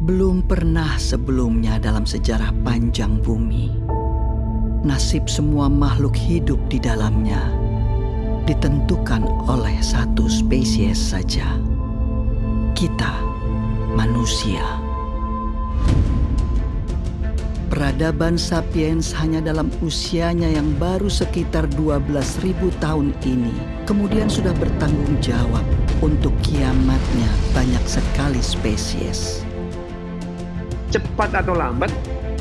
Belum pernah sebelumnya dalam sejarah panjang bumi, nasib semua makhluk hidup di dalamnya ditentukan oleh satu spesies saja. Kita, manusia. Peradaban sapiens hanya dalam usianya yang baru sekitar 12.000 tahun ini kemudian sudah bertanggung jawab untuk kiamatnya banyak sekali spesies. Cepat atau lambat,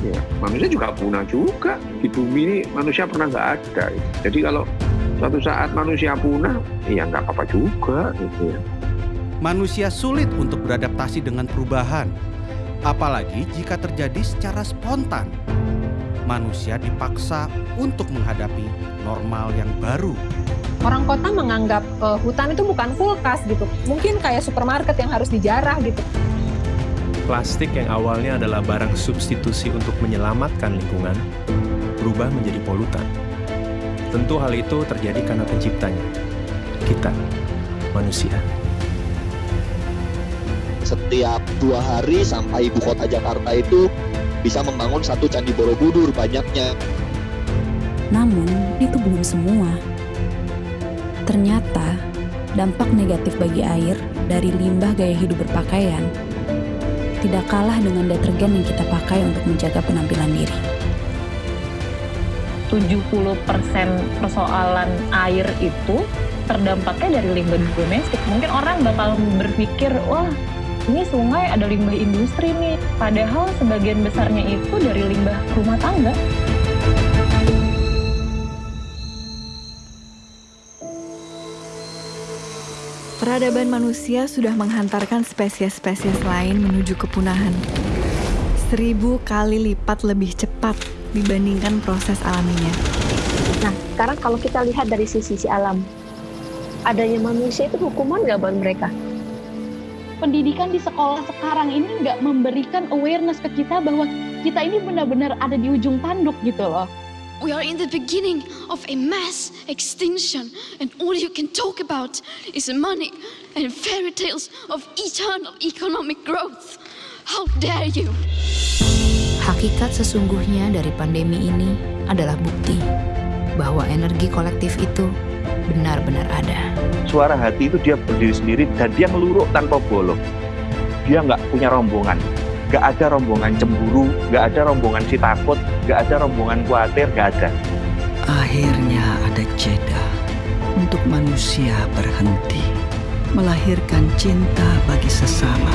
ya, manusia juga punah juga. Di bumi ini manusia pernah nggak ada. Jadi kalau suatu saat manusia punah, ya nggak apa-apa juga. Gitu ya. Manusia sulit untuk beradaptasi dengan perubahan, apalagi jika terjadi secara spontan. Manusia dipaksa untuk menghadapi normal yang baru. Orang kota menganggap uh, hutan itu bukan kulkas gitu, mungkin kayak supermarket yang harus dijarah gitu. Plastik yang awalnya adalah barang substitusi untuk menyelamatkan lingkungan, berubah menjadi polutan. Tentu hal itu terjadi karena penciptanya, kita, manusia. Setiap dua hari sampai ibu kota Jakarta itu bisa membangun satu candi Borobudur banyaknya. Namun, itu belum semua. Ternyata, dampak negatif bagi air dari limbah gaya hidup berpakaian tidak kalah dengan detergen yang kita pakai untuk menjaga penampilan diri. 70% persoalan air itu terdampaknya dari limbah domestik. Mungkin orang bakal berpikir, wah ini sungai ada limbah industri nih. Padahal sebagian besarnya itu dari limbah rumah tangga. Peradaban manusia sudah menghantarkan spesies-spesies lain menuju kepunahan. Seribu kali lipat lebih cepat dibandingkan proses alaminya. Nah, sekarang kalau kita lihat dari sisi-sisi alam, adanya manusia itu hukuman nggak buat mereka? Pendidikan di sekolah sekarang ini nggak memberikan awareness ke kita bahwa kita ini benar-benar ada di ujung tanduk gitu loh. We are in the beginning of a mass extinction, and all you can talk about is money and fairy tales of eternal economic growth. How dare you! Hakikat sesungguhnya dari pandemi ini adalah bukti bahwa energi kolektif itu benar-benar ada. Suara hati itu dia berdiri sendiri dan dia ngeluruk tanpa bolong. Dia nggak punya rombongan, nggak ada rombongan cemburu, nggak ada rombongan si takut, nggak ada rombongan khawatir, nggak ada. Akhirnya ada jeda untuk manusia berhenti melahirkan cinta bagi sesama.